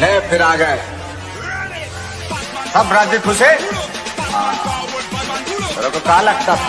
ले फिर आ गए। सब राज़ी खुश है को कहा लगता था?